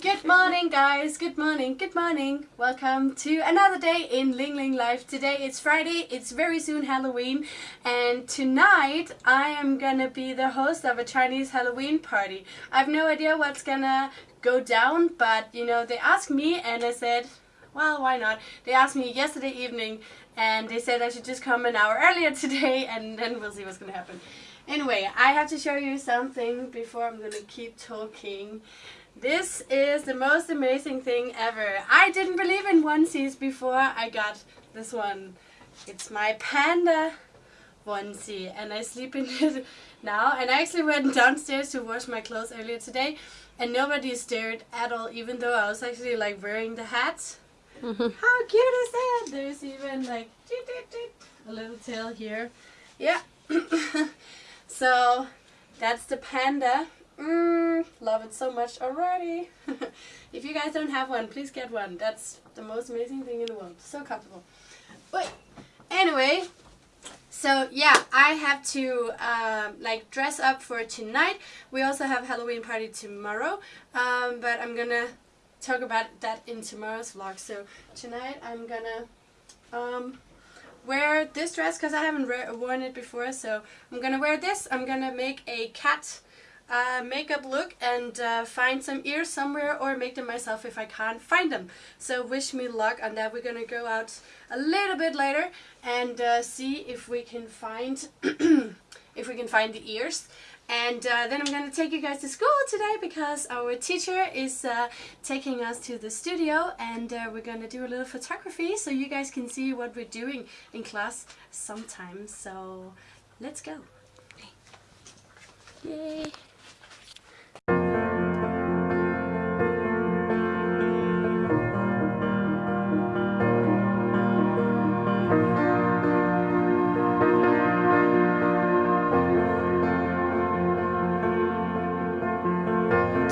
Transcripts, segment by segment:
Good morning guys, good morning, good morning. Welcome to another day in Ling Ling Life. Today it's Friday, it's very soon Halloween and tonight I am gonna be the host of a Chinese Halloween party. I have no idea what's gonna go down but you know they asked me and I said well why not. They asked me yesterday evening and they said I should just come an hour earlier today and then we'll see what's gonna happen. Anyway, I have to show you something before I'm gonna keep talking. This is the most amazing thing ever. I didn't believe in onesies before I got this one. It's my panda onesie and I sleep in it now. And I actually went downstairs to wash my clothes earlier today and nobody stared at all even though I was actually like wearing the hat. Mm-hmm. How cute is that? There's even like a little tail here. Yeah. so that's the panda. Mm, love it so much already. if you guys don't have one, please get one. That's the most amazing thing in the world. So comfortable. But anyway, so yeah, I have to um, like dress up for tonight. We also have Halloween party tomorrow, um, but I'm gonna talk about that in tomorrow's vlog. So tonight I'm gonna um, wear this dress because I haven't worn it before. So I'm gonna wear this. I'm gonna make a cat uh, makeup look and uh, find some ears somewhere or make them myself if I can't find them. So wish me luck on that. We're gonna go out a little bit later and uh, see if we can find if we can find the ears. And uh, then I'm going to take you guys to school today because our teacher is uh, taking us to the studio and uh, we're going to do a little photography so you guys can see what we're doing in class sometimes. So let's go. Yay!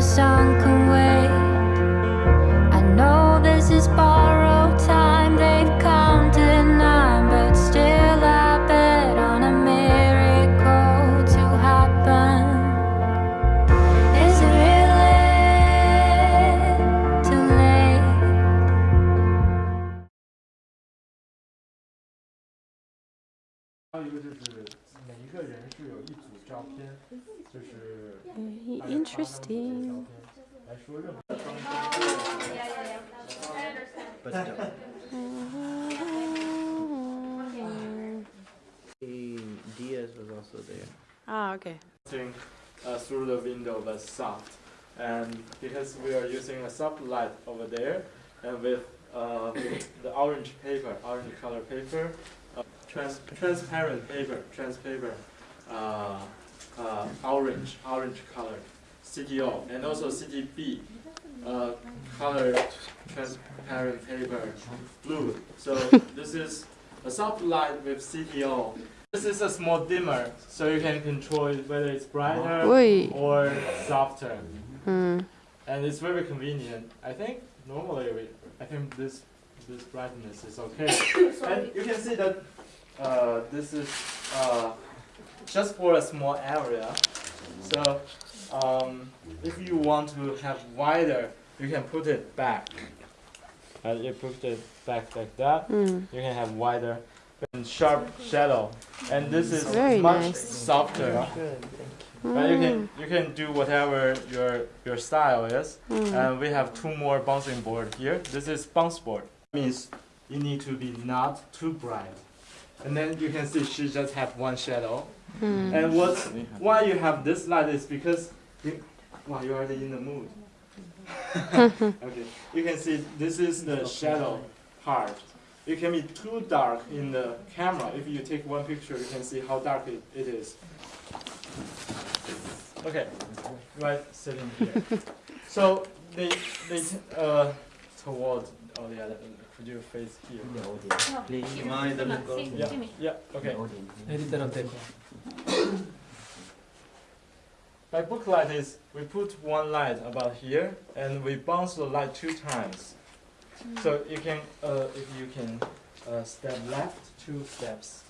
Sun can wait. I know this is borrowed 一个就是每一个人是有一组照片，就是大 Very 家发他们自己的照 interesting. 片来说任何。 Diaz was also there. Ah, okay. Seeing uh, through the window but soft, and because we are using a soft light over there, and with uh, the orange paper, orange color paper, uh, trans transparent paper, trans paper, uh, uh, orange, orange color, CTO, and also CTB, uh, color transparent paper, blue. So this is a soft light with CTO. This is a small dimmer, so you can control it whether it's brighter or softer, Hmm. and it's very convenient. I think normally we, I think this this brightness is okay, and you can see that uh, this is uh, just for a small area. So um, if you want to have wider, you can put it back. Uh, you put it back like that. Hmm. You can have wider and sharp shadow, and this is Very much nice. softer. But you can you can do whatever your your style is. Hmm. And we have two more bouncing board here. This is bounce board. Means you need to be not too bright. And then you can see she just have one shadow. Hmm. And what why you have this light is because you wow you're already in the mood. okay. You can see this is the shadow part. It can be too dark in the camera. If you take one picture, you can see how dark it, it is. Okay, right sitting here. so they they uh toward oh yeah, uh, could you face here? Please. Yeah, yeah, okay. By book light is we put one light about here and we bounce the light two times. So you can uh if you can uh step left two steps.